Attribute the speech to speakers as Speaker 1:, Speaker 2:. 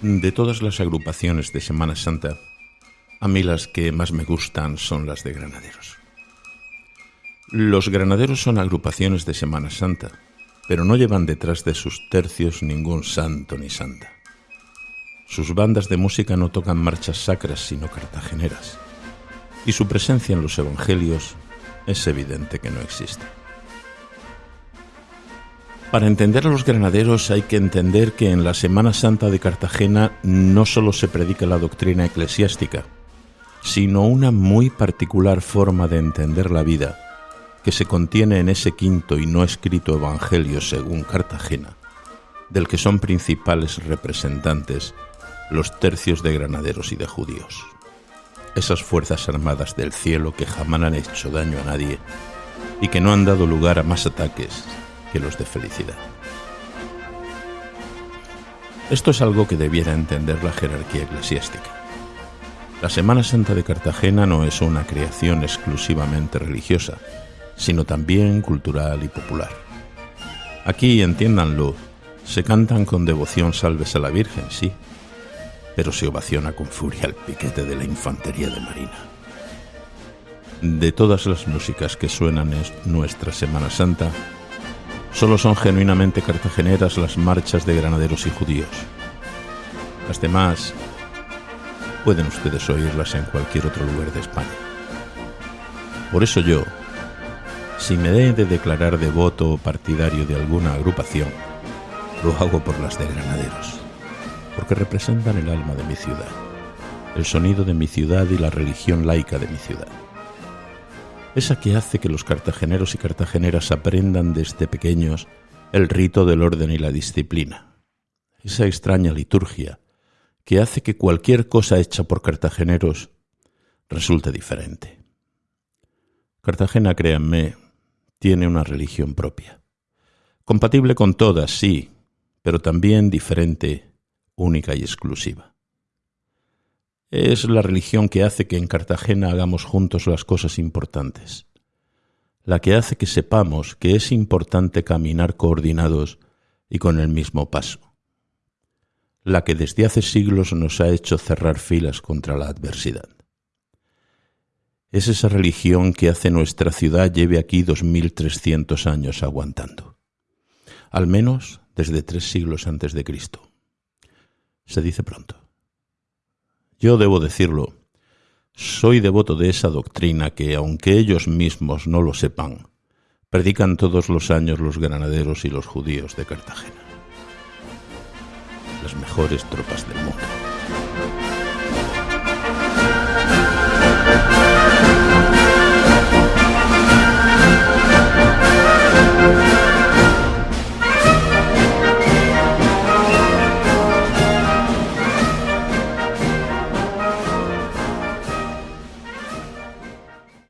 Speaker 1: De todas las agrupaciones de Semana Santa, a mí las que más me gustan son las de granaderos. Los granaderos son agrupaciones de Semana Santa, pero no llevan detrás de sus tercios ningún santo ni santa. Sus bandas de música no tocan marchas sacras sino cartageneras, y su presencia en los evangelios es evidente que no existe. Para entender a los granaderos hay que entender que en la Semana Santa de Cartagena no solo se predica la doctrina eclesiástica, sino una muy particular forma de entender la vida que se contiene en ese quinto y no escrito Evangelio según Cartagena, del que son principales representantes los tercios de granaderos y de judíos, esas fuerzas armadas del cielo que jamás han hecho daño a nadie y que no han dado lugar a más ataques que los de felicidad. Esto es algo que debiera entender la jerarquía eclesiástica. La Semana Santa de Cartagena no es una creación exclusivamente religiosa, sino también cultural y popular. Aquí, entiéndanlo, se cantan con devoción salves a la Virgen, sí, pero se ovaciona con furia el piquete de la infantería de Marina. De todas las músicas que suenan en nuestra Semana Santa, Solo son genuinamente cartageneras las marchas de granaderos y judíos. Las demás pueden ustedes oírlas en cualquier otro lugar de España. Por eso yo, si me he de declarar devoto o partidario de alguna agrupación, lo hago por las de granaderos, porque representan el alma de mi ciudad, el sonido de mi ciudad y la religión laica de mi ciudad esa que hace que los cartageneros y cartageneras aprendan desde pequeños el rito del orden y la disciplina, esa extraña liturgia que hace que cualquier cosa hecha por cartageneros resulte diferente. Cartagena, créanme, tiene una religión propia, compatible con todas, sí, pero también diferente, única y exclusiva. Es la religión que hace que en Cartagena hagamos juntos las cosas importantes, la que hace que sepamos que es importante caminar coordinados y con el mismo paso, la que desde hace siglos nos ha hecho cerrar filas contra la adversidad. Es esa religión que hace nuestra ciudad lleve aquí dos mil trescientos años aguantando, al menos desde tres siglos antes de Cristo. Se dice pronto. Yo debo decirlo, soy devoto de esa doctrina que, aunque ellos mismos no lo sepan, predican todos los años los granaderos y los judíos de Cartagena. Las mejores tropas del mundo.